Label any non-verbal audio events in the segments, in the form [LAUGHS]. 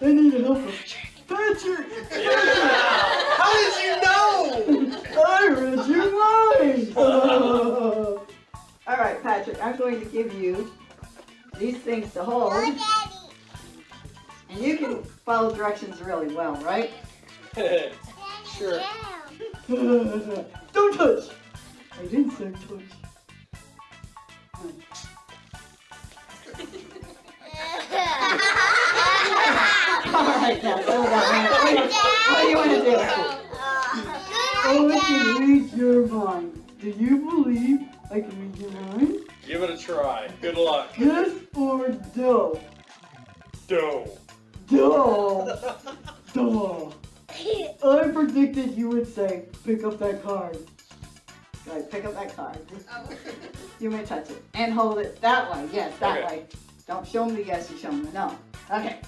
I need help. Patrick! Yeah! How did you know? I read your mind! All right, Patrick, I'm going to give you these things to hold. And you can follow directions really well, right? sure. [LAUGHS] Don't touch! I didn't say touch. Right, now, settle down. What do you- what do you want to do? I can read your mind. Do you believe I can read your mind? Give it a try. Good luck. Yes or no? Doe. Duh! Duh! I predicted you would say, pick up that card. Right, pick up that card. Oh. You may touch it. And hold it that way. Yes, that Okay. way. Don't show them the yes, you show them the no. Okay.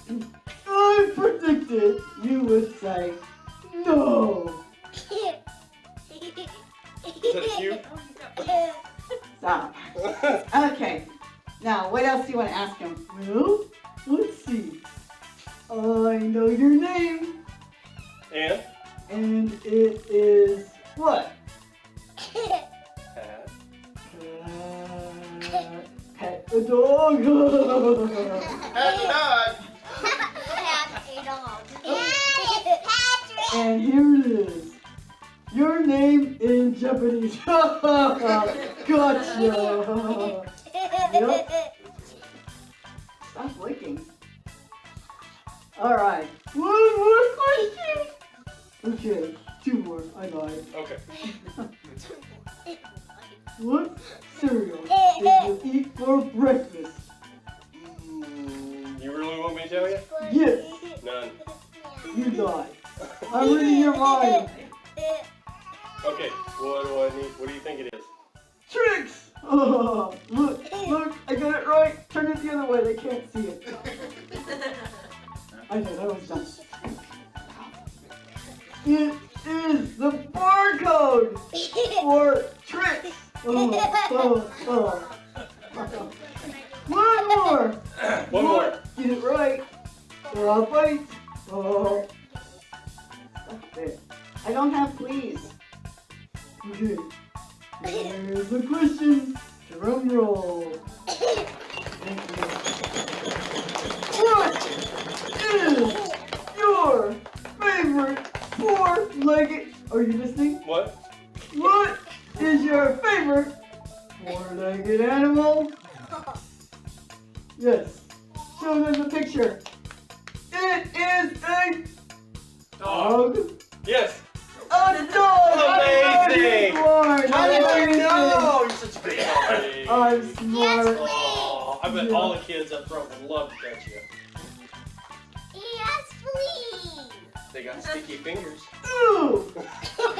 I predicted you would say, no! Is that cute? Stop. Okay. Now, what else do you want to ask him? Well, let's see. I know your name, and? and it is what? Uh, pet a dog. [LAUGHS] and here it is. Your name in Japanese. [LAUGHS] gotcha. yep. Stop licking. All right. One more question. Okay, two more. I lied. Okay. What cereal did you eat for breakfast? You really want me to tell you? Yes, None. you lied. I'm reading your mind. Okay. What do I need? What do you think it is? Tricks! Oh, [LAUGHS] look, look, I got it right. Turn it the other way, they can't see it. [LAUGHS] I know, that was done. It is the barcode for tricks. Oh, oh, oh. One more. One more. Get it right. Uh, bite. Oh, I don't have please. okay. Here's the question. Drum roll. Thank you. What is your favorite four-legged? Are you listening? What? What is your favorite four-legged animal? Yes. Show them the picture. It is a dog. Yes. A dog. Amazing. I'm smart. How did you Amazing. know? You're such a big boy. I'm smart. Yes, Oh, I bet all the kids up front would love to catch you. Yes, please. They got sticky fingers. Ooh. [LAUGHS] no,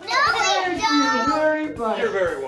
Thank we you don't. very much. You're very welcome. No,